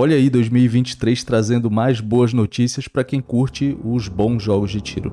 Olha aí 2023 trazendo mais boas notícias para quem curte os bons jogos de tiro.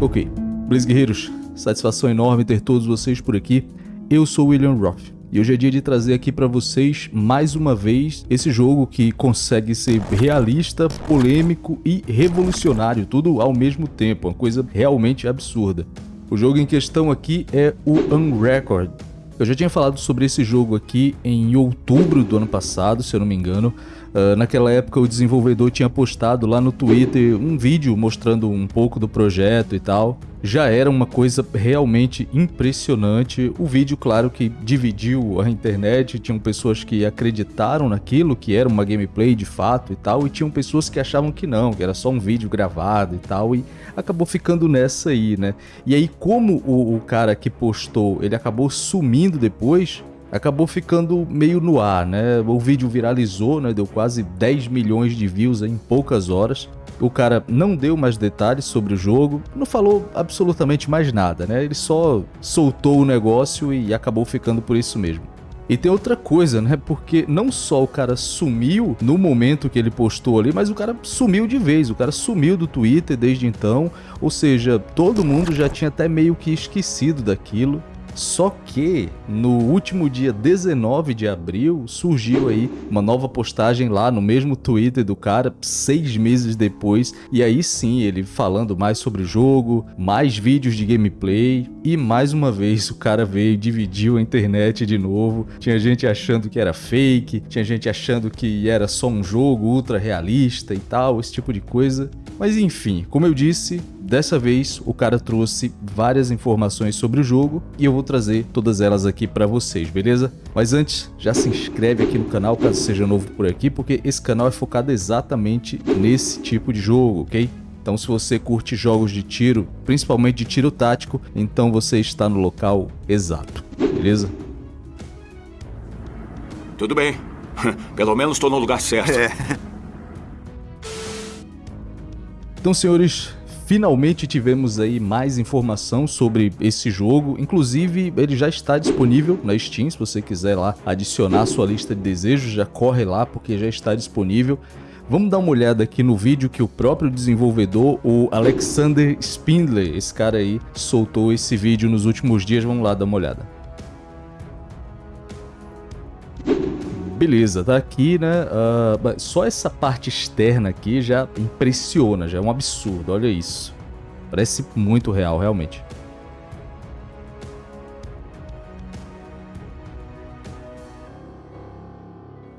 Ok, Blaze Guerreiros, satisfação enorme ter todos vocês por aqui. Eu sou William Roth e hoje é dia de trazer aqui para vocês mais uma vez esse jogo que consegue ser realista, polêmico e revolucionário, tudo ao mesmo tempo, uma coisa realmente absurda. O jogo em questão aqui é o Unrecord. Eu já tinha falado sobre esse jogo aqui em outubro do ano passado, se eu não me engano, Uh, naquela época o desenvolvedor tinha postado lá no Twitter um vídeo mostrando um pouco do projeto e tal. Já era uma coisa realmente impressionante. O vídeo, claro, que dividiu a internet. Tinham pessoas que acreditaram naquilo, que era uma gameplay de fato e tal, e tinham pessoas que achavam que não, que era só um vídeo gravado e tal, e acabou ficando nessa aí, né? E aí, como o, o cara que postou, ele acabou sumindo depois, acabou ficando meio no ar, né? O vídeo viralizou, né? Deu quase 10 milhões de views em poucas horas. O cara não deu mais detalhes sobre o jogo, não falou absolutamente mais nada, né? Ele só soltou o negócio e acabou ficando por isso mesmo. E tem outra coisa, né? Porque não só o cara sumiu no momento que ele postou ali, mas o cara sumiu de vez. O cara sumiu do Twitter desde então. Ou seja, todo mundo já tinha até meio que esquecido daquilo. Só que no último dia 19 de abril surgiu aí uma nova postagem lá no mesmo Twitter do cara, seis meses depois, e aí sim ele falando mais sobre o jogo, mais vídeos de gameplay, e mais uma vez o cara veio e dividiu a internet de novo. Tinha gente achando que era fake, tinha gente achando que era só um jogo ultra realista e tal, esse tipo de coisa. Mas enfim, como eu disse, dessa vez o cara trouxe várias informações sobre o jogo e eu vou trazer todas elas aqui para vocês, beleza? Mas antes, já se inscreve aqui no canal caso seja novo por aqui, porque esse canal é focado exatamente nesse tipo de jogo, ok? Então se você curte jogos de tiro, principalmente de tiro tático, então você está no local exato, beleza? Tudo bem. Pelo menos estou no lugar certo. É. Então, senhores, finalmente tivemos aí mais informação sobre esse jogo. Inclusive, ele já está disponível na Steam, se você quiser lá adicionar a sua lista de desejos, já corre lá porque já está disponível. Vamos dar uma olhada aqui no vídeo que o próprio desenvolvedor, o Alexander Spindler, esse cara aí, soltou esse vídeo nos últimos dias. Vamos lá dar uma olhada. Beleza, tá aqui, né? Uh, só essa parte externa aqui já impressiona, já é um absurdo, olha isso. Parece muito real, realmente.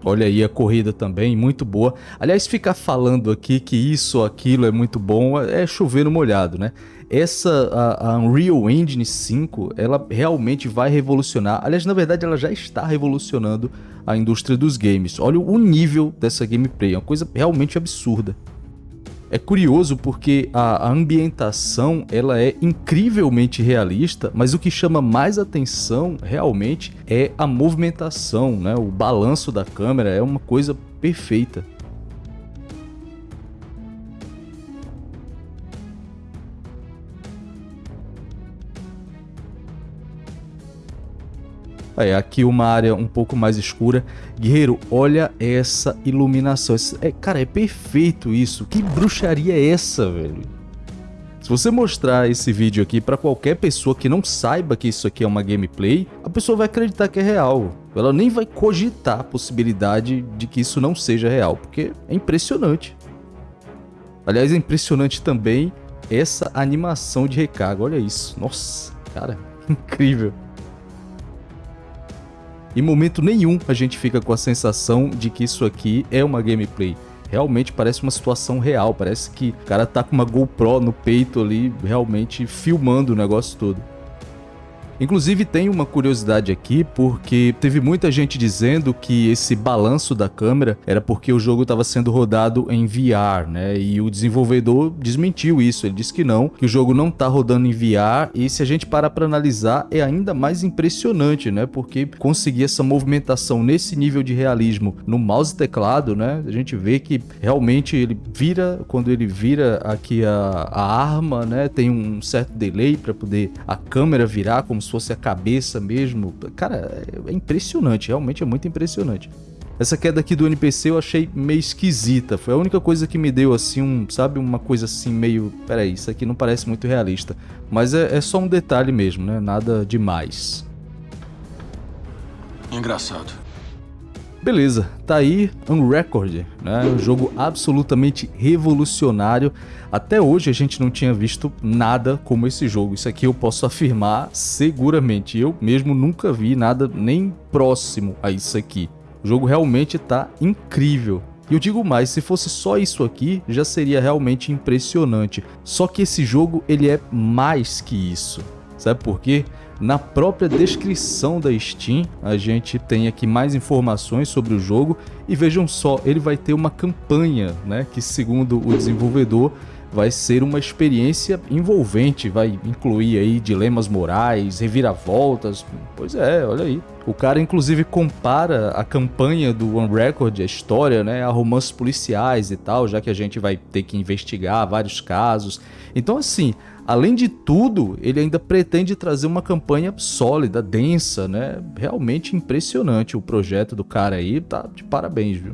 Olha aí a corrida também, muito boa. Aliás, ficar falando aqui que isso ou aquilo é muito bom é chover no molhado, né? Essa, a, a, Unreal Engine 5, ela realmente vai revolucionar. Aliás, na verdade, ela já está revolucionando a indústria dos games. Olha o nível dessa gameplay, é uma coisa realmente absurda. É curioso porque a, ambientação ela é incrivelmente realista, mas o que chama mais atenção realmente é a movimentação, né? o balanço da câmera é uma coisa perfeita. Aí, aqui uma área um pouco mais escura. Guerreiro, olha essa iluminação. É, cara, é perfeito isso. Que bruxaria é essa, velho? Se você mostrar esse vídeo aqui para qualquer pessoa que não saiba que isso aqui é uma gameplay, a pessoa vai acreditar que é real. Ela nem vai cogitar a possibilidade de que isso não seja real, porque é impressionante. Aliás, é impressionante também essa animação de recarga. Olha isso. Nossa, cara, incrível. Em momento nenhum a gente fica com a sensação de que isso aqui é uma gameplay. Realmente parece uma situação real, parece que o cara tá com uma GoPro no peito ali, realmente filmando o negócio todo. Inclusive tem uma curiosidade aqui, porque teve muita gente dizendo que esse balanço da câmera era porque o jogo estava sendo rodado em VR, né? E o desenvolvedor desmentiu isso, ele disse que não, que o jogo não está rodando em VR, e se a gente parar para analisar, é ainda mais impressionante, né? Porque conseguir essa movimentação nesse nível de realismo no mouse e teclado, né? A gente vê que realmente ele vira, quando ele vira aqui a, a arma, né? Tem um certo delay para poder a câmera virar como se fosse a cabeça mesmo. Cara, é impressionante, realmente é muito impressionante. Essa queda aqui do NPC eu achei meio esquisita. Foi a única coisa que me deu assim um, sabe, uma coisa assim meio, peraí, isso aqui não parece muito realista. Mas é, é só um detalhe mesmo, né? Nada demais. Engraçado. Beleza, tá aí Unrecord, né? Um jogo absolutamente revolucionário. Até hoje a gente não tinha visto nada como esse jogo. Isso aqui eu posso afirmar seguramente. Eu mesmo nunca vi nada nem próximo a isso aqui. O jogo realmente está incrível. E eu digo mais, se fosse só isso aqui, já seria realmente impressionante. Só que esse jogo, ele é mais que isso. Sabe por quê? Na própria descrição da Steam, a gente tem aqui mais informações sobre o jogo. E vejam só, ele vai ter uma campanha, né, que segundo o desenvolvedor vai ser uma experiência envolvente, vai incluir aí dilemas morais, reviravoltas. Pois é, olha aí. O cara inclusive compara a campanha do One Record, a história, né, a romances policiais e tal, já que a gente vai ter que investigar vários casos. Então assim, além de tudo, ele ainda pretende trazer uma campanha sólida, densa, né? Realmente impressionante o projeto do cara aí, tá de parabéns, viu?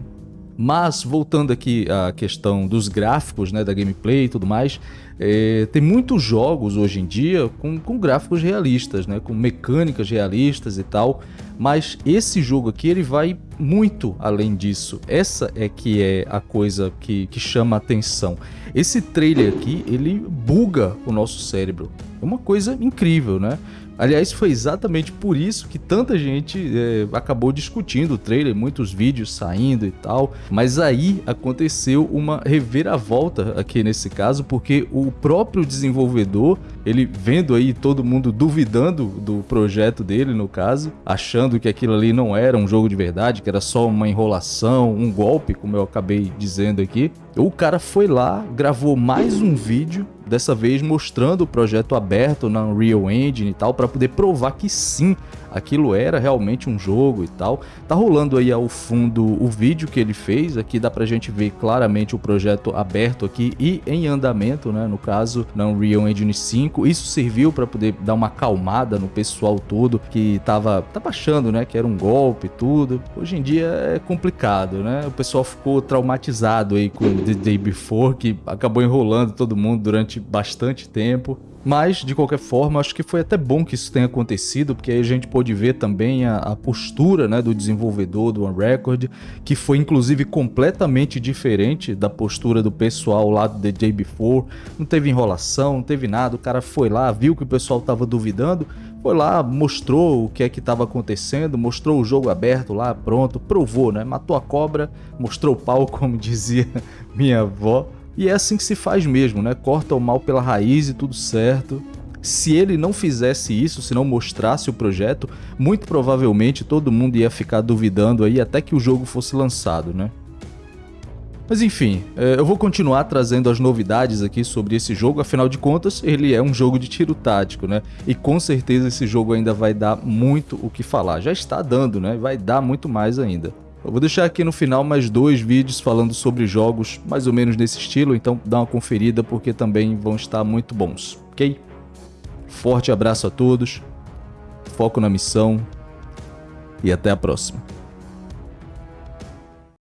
Mas, voltando aqui à questão dos gráficos, né, da gameplay e tudo mais, é, tem muitos jogos hoje em dia com, com gráficos realistas, né, com mecânicas realistas e tal, mas esse jogo aqui ele vai muito além disso. Essa é que é a coisa que, que chama atenção. Esse trailer aqui, ele buga o nosso cérebro. É uma coisa incrível, né? Aliás, foi exatamente por isso que tanta gente é, acabou discutindo o trailer, muitos vídeos saindo e tal. Mas aí aconteceu uma reviravolta aqui nesse caso, porque o próprio desenvolvedor, ele vendo aí todo mundo duvidando do projeto dele, no caso, achando que aquilo ali não era um jogo de verdade, que era só uma enrolação, um golpe, como eu acabei dizendo aqui. O cara foi lá, gravou mais um vídeo dessa vez mostrando o projeto aberto na Unreal Engine e tal, para poder provar que sim, aquilo era realmente um jogo e tal. Tá rolando aí ao fundo o vídeo que ele fez, aqui dá pra gente ver claramente o projeto aberto aqui e em andamento, né, no caso, na Unreal Engine 5. Isso serviu para poder dar uma acalmada no pessoal todo que tava, tava achando, né, que era um golpe e tudo. Hoje em dia é complicado, né? O pessoal ficou traumatizado aí com The Day Before, que acabou enrolando todo mundo durante bastante tempo. Mas, de qualquer forma, acho que foi até bom que isso tenha acontecido, porque aí a gente pôde ver também a, a postura né, do desenvolvedor do One Record, que foi inclusive completamente diferente da postura do pessoal lá do The Day Before. Não teve enrolação, não teve nada, o cara foi lá, viu que o pessoal estava duvidando, foi lá, mostrou o que é que estava acontecendo, mostrou o jogo aberto lá, pronto, provou, né? Matou a cobra, mostrou o pau, como dizia minha avó. E é assim que se faz mesmo, né? Corta o mal pela raiz e tudo certo. Se ele não fizesse isso, se não mostrasse o projeto, muito provavelmente todo mundo ia ficar duvidando aí até que o jogo fosse lançado, né? Mas enfim, é, eu vou continuar trazendo as novidades aqui sobre esse jogo, afinal de contas, ele é um jogo de tiro tático, né? E com certeza esse jogo ainda vai dar muito o que falar. Já está dando, né? Vai dar muito mais ainda. Eu vou deixar aqui no final mais dois vídeos falando sobre jogos mais ou menos nesse estilo, então dá uma conferida porque também vão estar muito bons, ok? Forte abraço a todos, foco na missão e até a próxima.